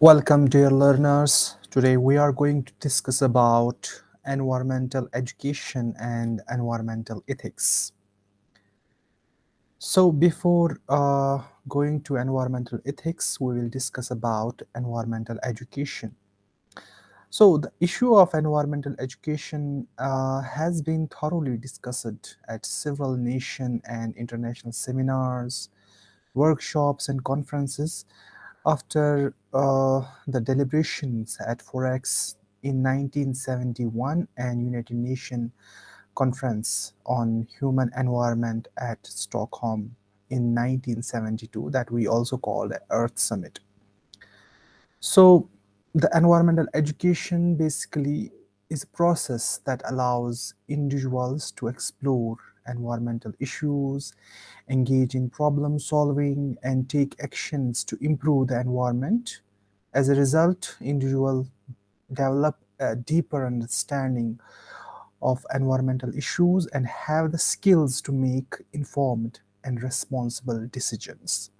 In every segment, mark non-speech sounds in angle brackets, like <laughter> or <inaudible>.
Welcome dear learners. Today we are going to discuss about environmental education and environmental ethics. So before uh, going to environmental ethics, we will discuss about environmental education. So the issue of environmental education uh, has been thoroughly discussed at several nation and international seminars, workshops and conferences after uh, the deliberations at Founex in 1971 and United Nations Conference on Human Environment at Stockholm in 1972 that we also call the Earth Summit. So the environmental education basically is a process that allows individuals to explore environmental issues, engage in problem solving, and take actions to improve the environment. As a result, individuals develop a deeper understanding of environmental issues and have the skills to make informed and responsible decisions.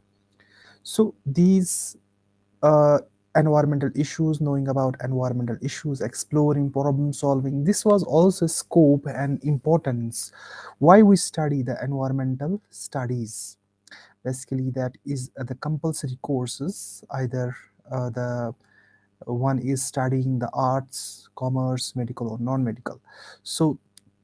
So these uh, environmental issues, knowing about environmental issues, exploring problem solving. This was also scope and importance why we study the environmental studies. Basically, that is uh, the compulsory courses, either uh, the one is studying the arts, commerce, medical or non-medical. So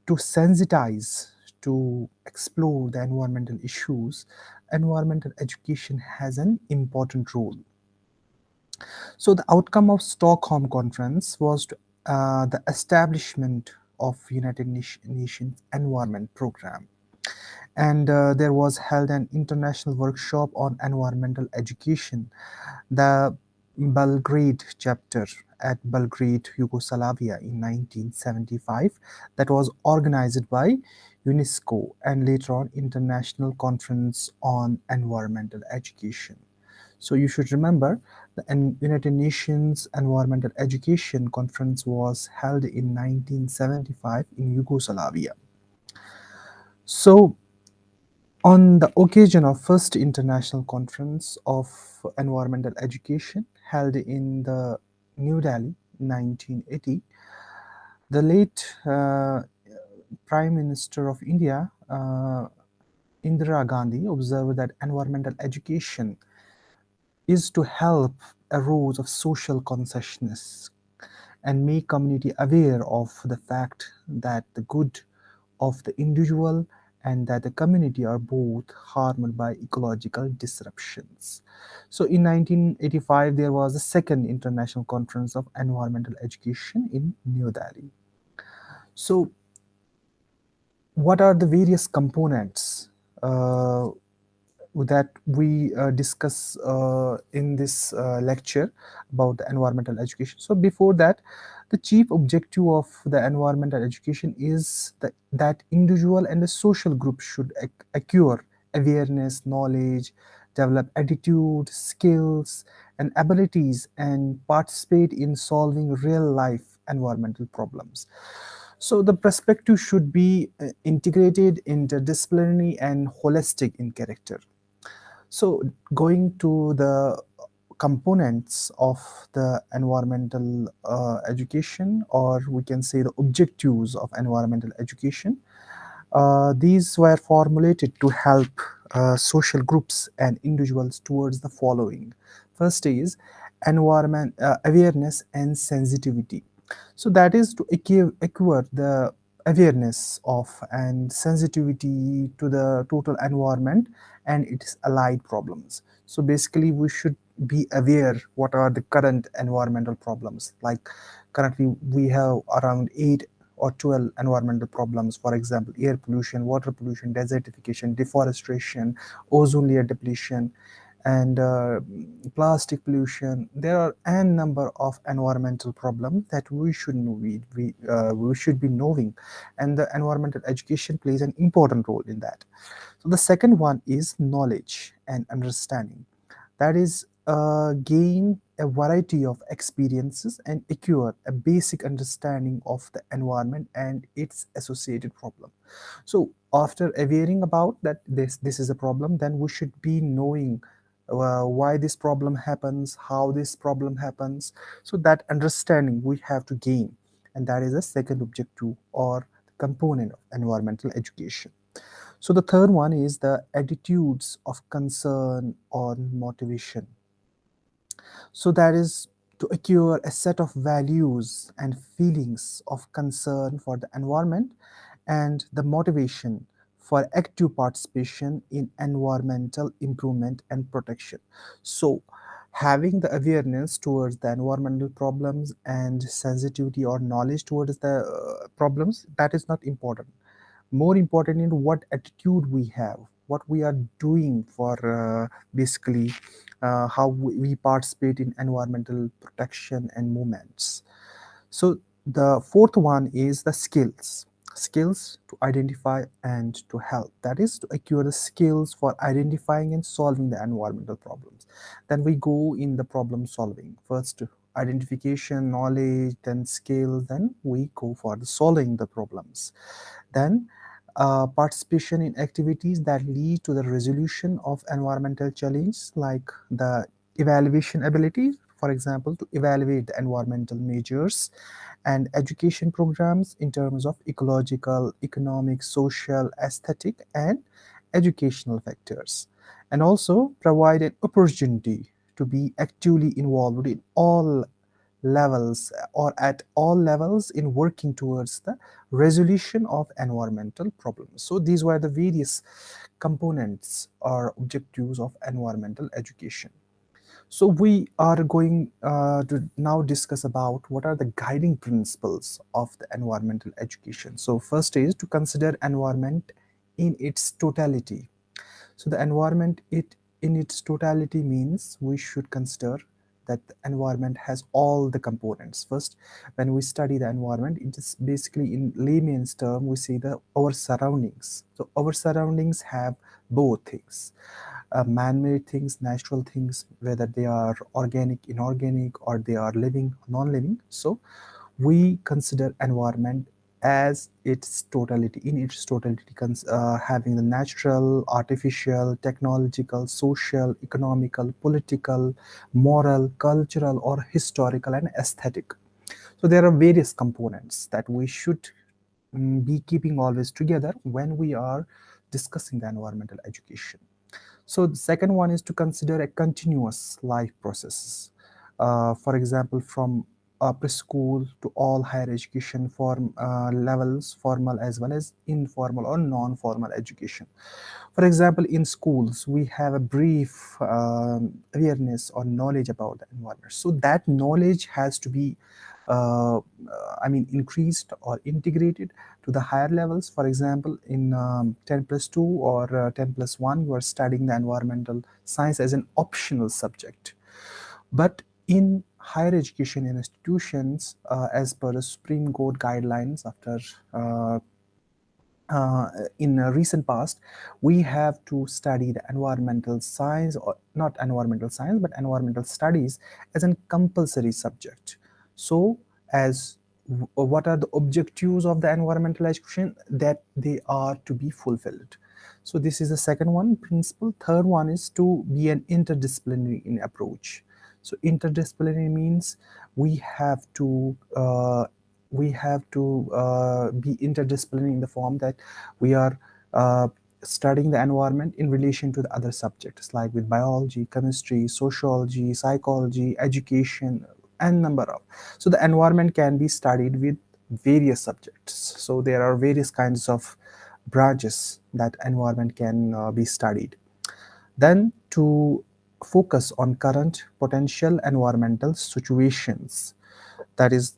to sensitize, to explore the environmental issues, environmental education has an important role. So the outcome of Stockholm Conference was uh, the establishment of United Nations Environment Program. And uh, there was held an international workshop on environmental education. The Belgrade Charter at Belgrade, Yugoslavia in 1975 that was organized by UNESCO and later on International Conference on Environmental Education. So you should remember the United Nations Environmental Education Conference was held in 1975 in Yugoslavia. So on the occasion of first international conference of environmental education held in the New Delhi 1980, the late uh, Prime Minister of India, uh, Indira Gandhi, observed that environmental education is to help a rose of social consciousness and make community aware of the fact that the good of the individual and that the community are both harmed by ecological disruptions. So in 1985, there was a second international conference of environmental education in New Delhi. So what are the various components uh, that we uh, discuss uh, in this uh, lecture about the environmental education. So before that, the chief objective of the environmental education is that, that individual and the social group should acquire awareness, knowledge, develop attitude, skills, and abilities, and participate in solving real life environmental problems. So the perspective should be uh, integrated, interdisciplinary, and holistic in character. So going to the components of the environmental uh, education or we can say the objectives of environmental education. Uh, these were formulated to help uh, social groups and individuals towards the following. First is environment uh, awareness and sensitivity. So that is to acquire the awareness of and sensitivity to the total environment and its allied problems. So basically we should be aware what are the current environmental problems like currently we have around 8 or 12 environmental problems for example air pollution water pollution desertification deforestation ozone layer depletion and uh, plastic pollution. There are n number of environmental problems that we should know we we, uh, we should be knowing and the environmental education plays an important role in that. So the second one is knowledge and understanding. That is uh, gain a variety of experiences and acquire a basic understanding of the environment and its associated problem. So after awareing about that this this is a problem then we should be knowing uh, why this problem happens, how this problem happens. So that understanding we have to gain, and that is the second objective or component of environmental education. So the third one is the attitudes of concern or motivation. So that is to acquire a set of values and feelings of concern for the environment and the motivation for active participation in environmental improvement and protection. So having the awareness towards the environmental problems and sensitivity or knowledge towards the uh, problems that is not important. More important in what attitude we have what we are doing for uh, basically uh, how we participate in environmental protection and movements. So the fourth one is the skills skills to identify and to help. That is to acquire the skills for identifying and solving the environmental problems. Then we go in the problem solving. First identification knowledge then skills then we go for the solving the problems. Then uh, participation in activities that lead to the resolution of environmental challenges like the evaluation ability, for example, to evaluate the environmental measures and education programs in terms of ecological, economic, social, aesthetic, and educational factors. And also provide an opportunity to be actively involved in all levels or at all levels in working towards the resolution of environmental problems. So these were the various components or objectives of environmental education. So we are going uh, to now discuss about what are the guiding principles of the environmental education. So first is to consider environment in its totality. So the environment it in its totality means we should consider that the environment has all the components. First, when we study the environment, it is basically in layman's term, we see the our surroundings. So our surroundings have both things. Uh, man-made things, natural things, whether they are organic, inorganic, or they are living, non-living. So we consider environment as its totality in its totality uh, having the natural artificial technological social economical political moral cultural or historical and aesthetic so there are various components that we should um, be keeping always together when we are discussing the environmental education so the second one is to consider a continuous life process uh, for example from uh, preschool to all higher education form uh, levels formal as well as informal or non-formal education. For example in schools we have a brief um, awareness or knowledge about the environment. So that knowledge has to be uh, I mean increased or integrated to the higher levels for example in um, 10 plus 2 or uh, 10 plus 1 you are studying the environmental science as an optional subject but in higher education institutions uh, as per the Supreme Court guidelines after uh, uh, in recent past, we have to study the environmental science or not environmental science, but environmental studies as a compulsory subject. So as what are the objectives of the environmental education that they are to be fulfilled. So this is the second one principle. Third one is to be an interdisciplinary in approach. So interdisciplinary means we have to uh, we have to uh, be interdisciplinary in the form that we are uh, studying the environment in relation to the other subjects like with biology, chemistry, sociology, psychology, education, and number of. So the environment can be studied with various subjects. So there are various kinds of branches that environment can uh, be studied. Then to focus on current potential environmental situations. That is,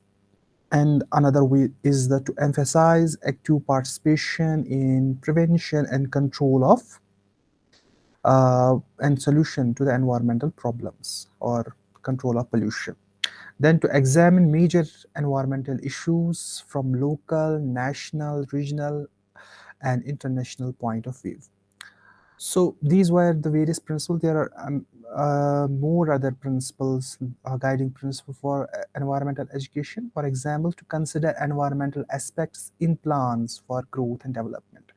and another way is that to emphasize active participation in prevention and control of uh, and solution to the environmental problems or control of pollution. Then to examine major environmental issues from local, national, regional, and international point of view. So these were the various principles. There are um, uh, more other principles, uh, guiding principle for uh, environmental education. For example, to consider environmental aspects in plans for growth and development.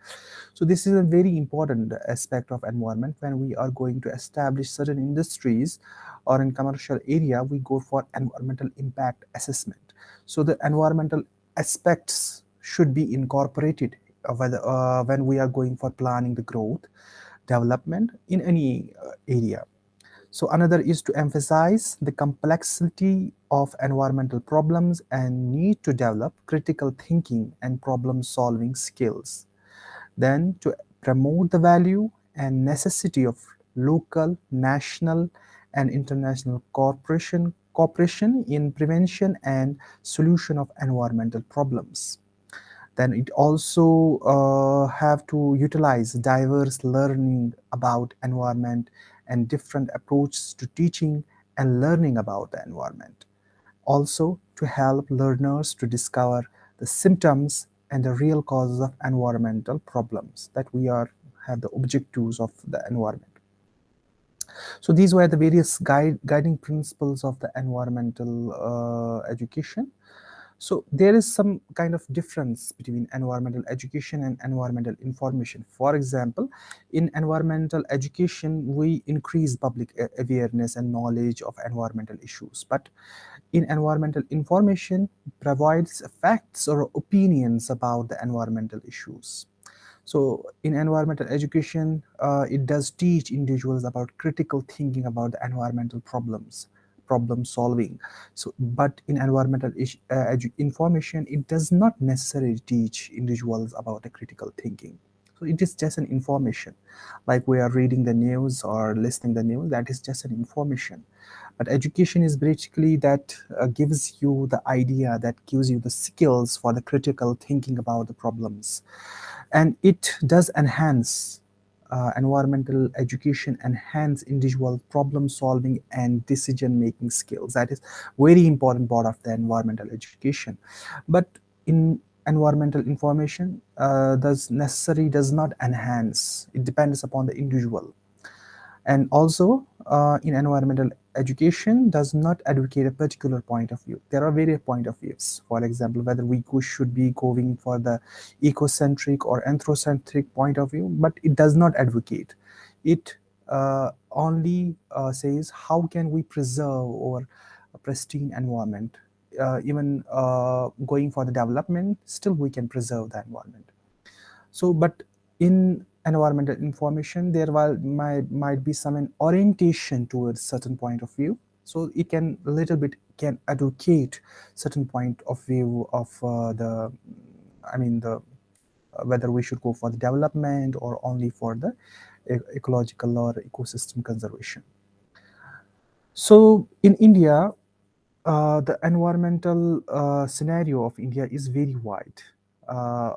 So this is a very important aspect of environment when we are going to establish certain industries or in commercial area, we go for environmental impact assessment. So the environmental aspects should be incorporated uh, whether, uh, when we are going for planning the growth, development in any uh, area. So another is to emphasize the complexity of environmental problems and need to develop critical thinking and problem solving skills. Then to promote the value and necessity of local, national and international cooperation, cooperation in prevention and solution of environmental problems then it also uh, have to utilize diverse learning about environment and different approaches to teaching and learning about the environment. Also to help learners to discover the symptoms and the real causes of environmental problems that we are have the objectives of the environment. So these were the various guide, guiding principles of the environmental uh, education. So there is some kind of difference between environmental education and environmental information. For example, in environmental education, we increase public awareness and knowledge of environmental issues. But in environmental information, provides facts or opinions about the environmental issues. So in environmental education, uh, it does teach individuals about critical thinking about the environmental problems problem solving. So but in environmental uh, information it does not necessarily teach individuals about a critical thinking. So it is just an information. Like we are reading the news or listening the news that is just an information. But education is basically that uh, gives you the idea that gives you the skills for the critical thinking about the problems. And it does enhance uh, environmental education enhance individual problem solving and decision making skills. That is very important part of the environmental education. But in environmental information uh, does necessary does not enhance. It depends upon the individual and also uh, in environmental education does not advocate a particular point of view. There are various point of views. For example, whether we should be going for the ecocentric or anthrocentric point of view, but it does not advocate. It uh, only uh, says how can we preserve our pristine environment. Uh, even uh, going for the development, still we can preserve the environment. So, but in environmental information, there will, might, might be some orientation towards certain point of view. So it can a little bit can advocate certain point of view of uh, the, I mean the, uh, whether we should go for the development or only for the ecological or ecosystem conservation. So in India, uh, the environmental uh, scenario of India is very wide. Uh,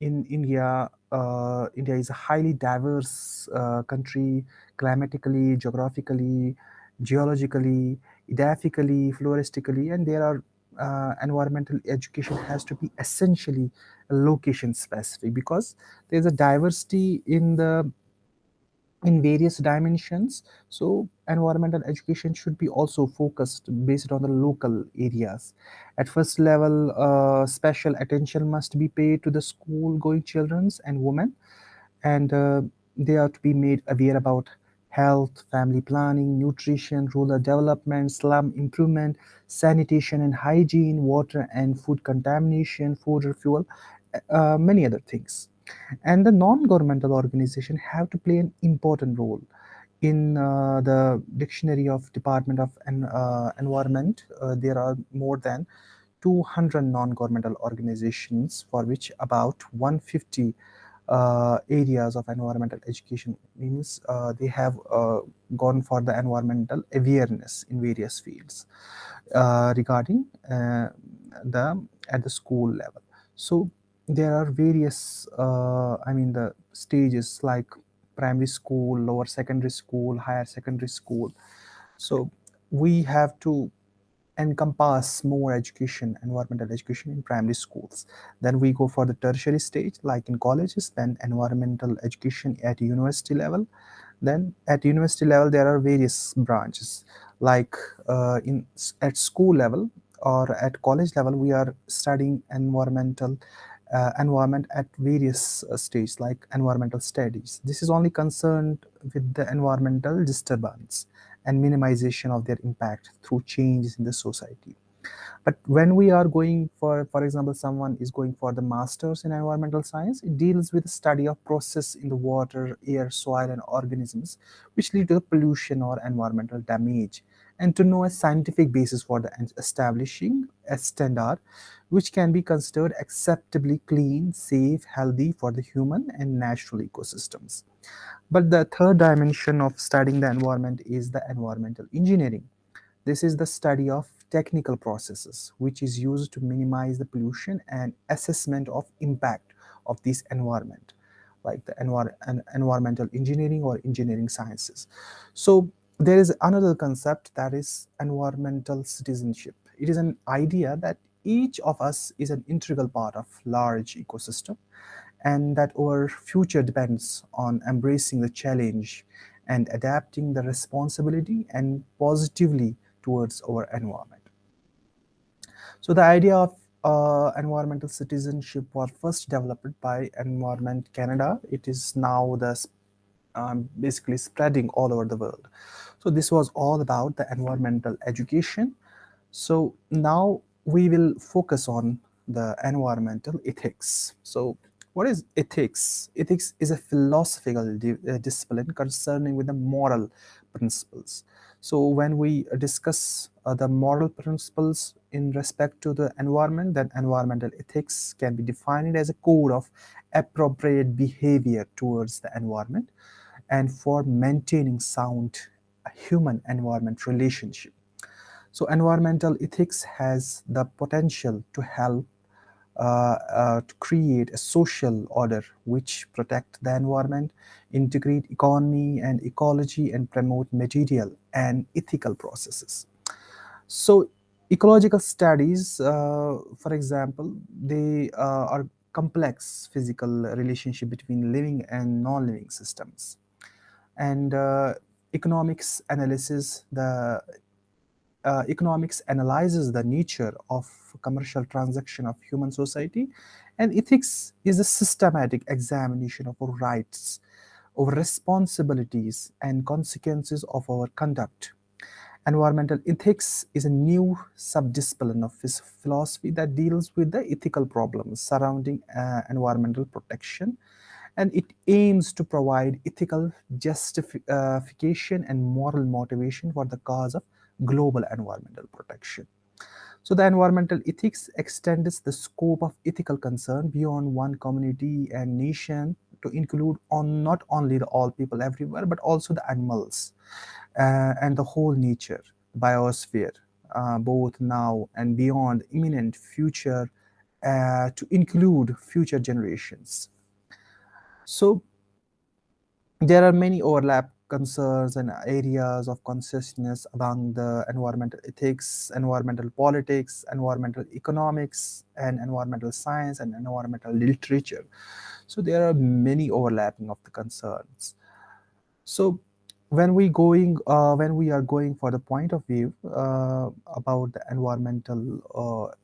in India, uh, India is a highly diverse uh, country, climatically, geographically, geologically, edaphically, floristically, and there are uh, environmental education has to be essentially location specific because there's a diversity in the in various dimensions. So environmental education should be also focused based on the local areas. At first level, uh, special attention must be paid to the school going children and women and uh, they are to be made aware about health, family planning, nutrition, rural development, slum improvement, sanitation and hygiene, water and food contamination, food refuel, uh, many other things and the non-governmental organization have to play an important role in uh, the dictionary of department of en uh, environment. Uh, there are more than 200 non-governmental organizations for which about 150 uh, areas of environmental education means uh, they have uh, gone for the environmental awareness in various fields regarding the at the school level. So there are various uh, i mean the stages like primary school lower secondary school higher secondary school. So we have to encompass more education environmental education in primary schools. Then we go for the tertiary stage like in colleges then environmental education at university level. Then at university level there are various branches. Like uh, in at school level or at college level we are studying environmental uh, environment at various uh, stages like environmental studies. This is only concerned with the environmental disturbance and minimization of their impact through changes in the society. But when we are going for, for example, someone is going for the master's in environmental science, it deals with the study of process in the water, air, soil, and organisms, which lead to the pollution or environmental damage. And to know a scientific basis for the establishing a standard which can be considered acceptably clean, safe, healthy for the human and natural ecosystems. But the third dimension of studying the environment is the environmental engineering. This is the study of technical processes which is used to minimize the pollution and assessment of impact of this environment like the envir environmental engineering or engineering sciences. So there is another concept that is environmental citizenship. It is an idea that each of us is an integral part of large ecosystem and that our future depends on embracing the challenge and adapting the responsibility and positively towards our environment. So the idea of uh, environmental citizenship was first developed by Environment Canada. It is now the um, basically spreading all over the world. So this was all about the environmental education. So now we will focus on the environmental ethics. So what is ethics? Ethics is a philosophical di uh, discipline concerning with the moral principles. So when we discuss uh, the moral principles in respect to the environment, then environmental ethics can be defined as a code of appropriate behavior towards the environment and for maintaining sound human-environment relationship. So environmental ethics has the potential to help uh, uh, to create a social order which protect the environment, integrate economy and ecology, and promote material and ethical processes. So ecological studies, uh, for example, they uh, are complex physical relationship between living and non-living systems. And uh, economics analysis, the uh, economics analyzes the nature of commercial transaction of human society and ethics is a systematic examination of our rights our responsibilities and consequences of our conduct. Environmental ethics is a new subdiscipline of philosophy that deals with the ethical problems surrounding uh, environmental protection and it aims to provide ethical justification and moral motivation for the cause of global environmental protection. So the environmental ethics extends the scope of ethical concern beyond one community and nation to include on not only the all people everywhere, but also the animals uh, and the whole nature, biosphere, uh, both now and beyond imminent future uh, to include future generations. So there are many overlap concerns and areas of consciousness among the environmental ethics, environmental politics, environmental economics, and environmental science and environmental literature. So there are many overlapping of the concerns. So when we going uh, when we are going for the point of view uh, about the environmental uh,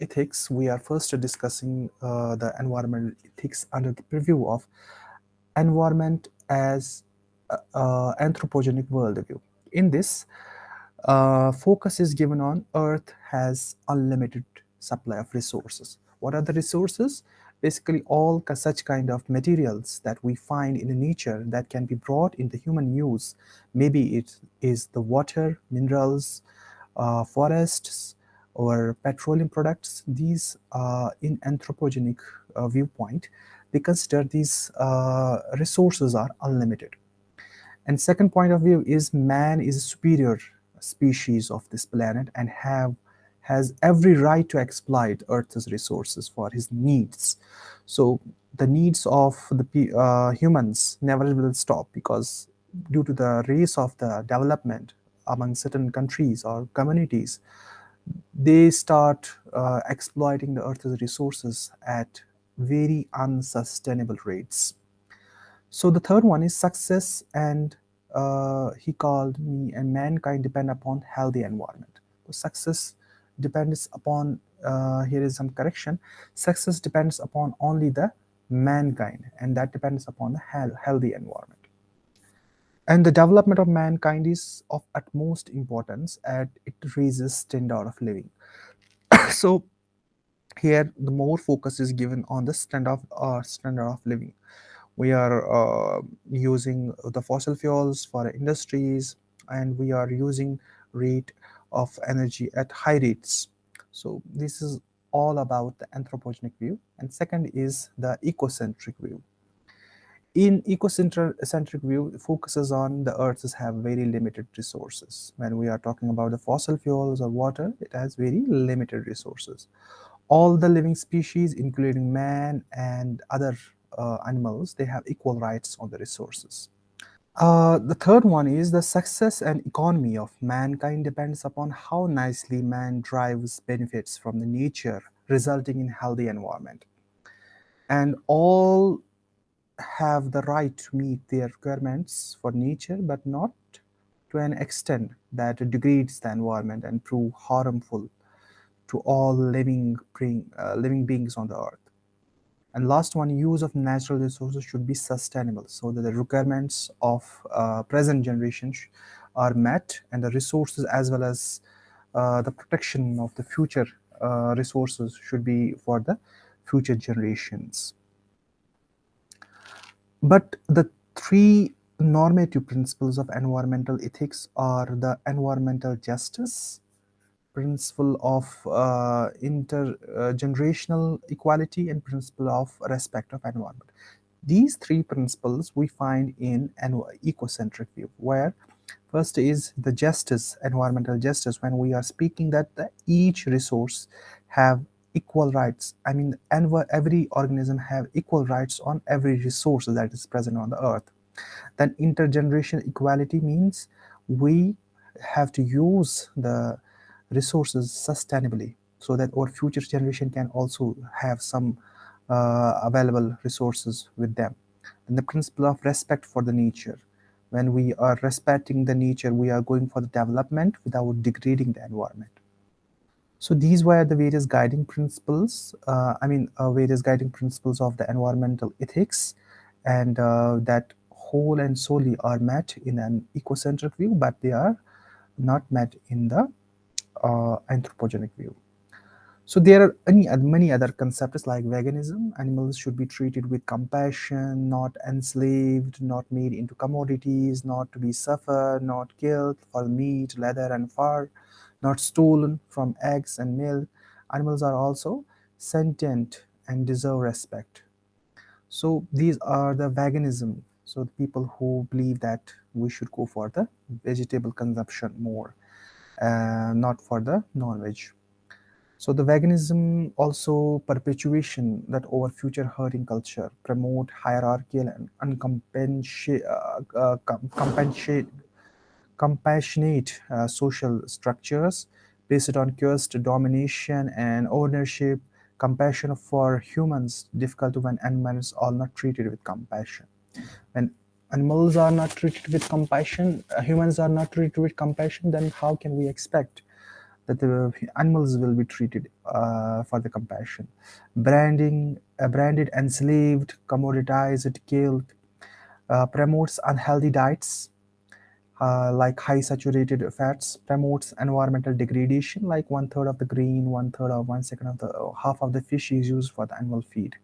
ethics, we are first discussing uh, the environmental ethics under the preview of environment as uh, anthropogenic worldview. In this, uh, focus is given on Earth has unlimited supply of resources. What are the resources? Basically, all such kind of materials that we find in nature that can be brought into human use. Maybe it is the water, minerals, uh, forests, or petroleum products. These uh, in anthropogenic uh, viewpoint, they consider these uh, resources are unlimited. And second point of view is man is a superior species of this planet and have has every right to exploit Earth's resources for his needs. So the needs of the uh, humans never will stop because due to the race of the development among certain countries or communities, they start uh, exploiting the Earth's resources at very unsustainable rates. So the third one is success and uh, he called me and mankind depend upon healthy environment. So success depends upon uh, here is some correction. Success depends upon only the mankind and that depends upon the healthy environment. And the development of mankind is of utmost importance and it raises standard of living. <coughs> So here the more focus is given on the standard of uh, standard of living we are uh, using the fossil fuels for industries and we are using rate of energy at high rates. So this is all about the anthropogenic view. And second is the ecocentric view. In ecocentric view focuses on the earths have very limited resources. When we are talking about the fossil fuels or water it has very limited resources. All the living species including man and other uh, animals they have equal rights on the resources uh, the third one is the success and economy of mankind depends upon how nicely man drives benefits from the nature resulting in healthy environment and all have the right to meet their requirements for nature, but not to an extent that degrades the environment and prove harmful to all living, uh, living beings on the earth. And last one, use of natural resources should be sustainable so that the requirements of uh, present generations are met and the resources as well as uh, the protection of the future uh, resources should be for the future generations. But the three normative principles of environmental ethics are the environmental justice, principle of uh, intergenerational equality, and principle of respect of environment. These three principles we find in an ecocentric view, where first is the justice, environmental justice, when we are speaking that the, each resource have equal rights. I mean, every organism have equal rights on every resource that is present on the earth. Then intergenerational equality means we have to use the resources sustainably so that our future generation can also have some uh, available resources with them. And the principle of respect for the nature. When we are respecting the nature, we are going for the development without degrading the environment. So these were the various guiding principles, uh, I mean, uh, various guiding principles of the environmental ethics and uh, that whole and solely are met in an ecocentric view, but they are not met in the uh, anthropogenic view. So there are any, many other concepts like veganism. Animals should be treated with compassion, not enslaved, not made into commodities, not to be suffered, not killed for meat, leather, and fur not stolen from eggs and milk. Animals are also sentient and deserve respect. So these are the veganism. So the people who believe that we should go for the vegetable consumption more, not for the non-veg. So the veganism also perpetuation that over future herding culture promote hierarchical and uncompensate, uh, uh, compassionate uh, social structures based on cursed domination and ownership, compassion for humans difficult when animals are not treated with compassion. When animals are not treated with compassion, uh, humans are not treated with compassion, then how can we expect that the animals will be treated uh, for the compassion? Branding, uh, branded, enslaved, commoditized, killed, uh, promotes unhealthy diets, uh, like high saturated fats promotes environmental degradation like one third of the grain one third or one second of the half of the fish is used for the animal feed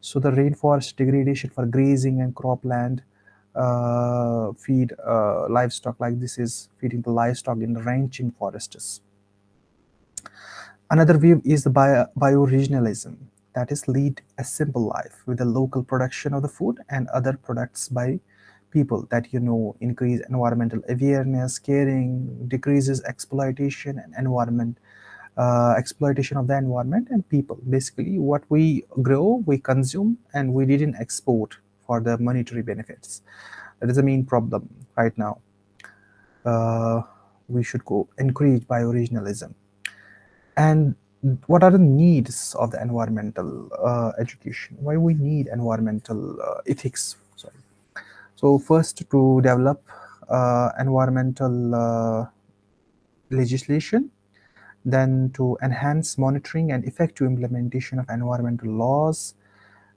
so the rainforest degradation for grazing and cropland uh, feed uh, livestock like this is feeding the livestock in the ranching forests. Another view is the bio bioregionalism. That is lead a simple life with the local production of the food and other products by people that you know increase environmental awareness caring decreases exploitation and environment uh, exploitation of the environment and people. Basically what we grow we consume and we didn't export for the monetary benefits. That is the main problem right now. Uh, we should go encourage bioregionalism. And what are the needs of the environmental uh, education? Why we need environmental uh, ethics? So first to develop uh, environmental uh, legislation then to enhance monitoring and effective implementation of environmental laws,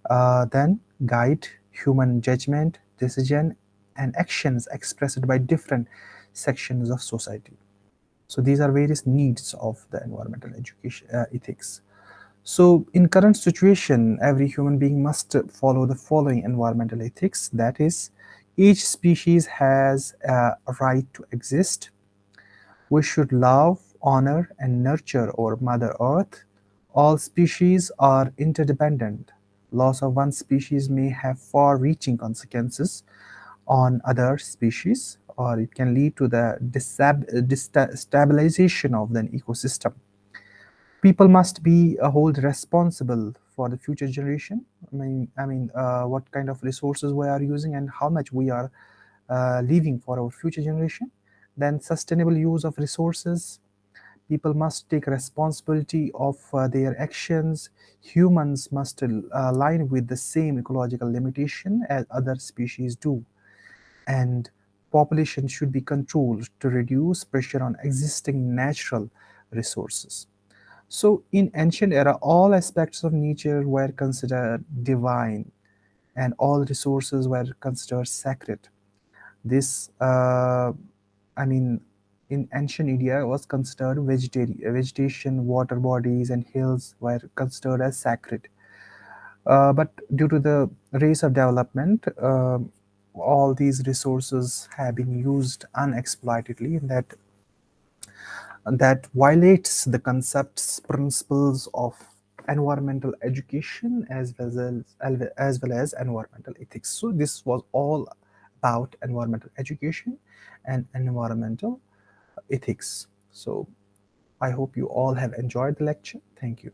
uh, then guide human judgment, decision, and actions expressed by different sections of society. So these are various needs of the environmental education uh, ethics. So in current situation, every human being must follow the following environmental ethics. That is, each species has a right to exist. We should love, honor, and nurture our Mother Earth. All species are interdependent. Loss of one species may have far-reaching consequences on other species, or it can lead to the destabilization of the ecosystem people must be uh, hold responsible for the future generation. I mean, I mean, uh, what kind of resources we are using and how much we are uh, leaving for our future generation. Then sustainable use of resources. People must take responsibility of uh, their actions. Humans must uh, align with the same ecological limitation as other species do. And population should be controlled to reduce pressure on existing natural resources. So in ancient era, all aspects of nature were considered divine and all resources were considered sacred. This, uh, I mean, in ancient India was considered vegetarian. vegetation, water bodies and hills were considered as sacred. Uh, but due to the race of development, uh, all these resources have been used unexploitedly and that that violates the concepts, principles of environmental education as well as, as well as environmental ethics. So this was all about environmental education and environmental ethics. So I hope you all have enjoyed the lecture. Thank you.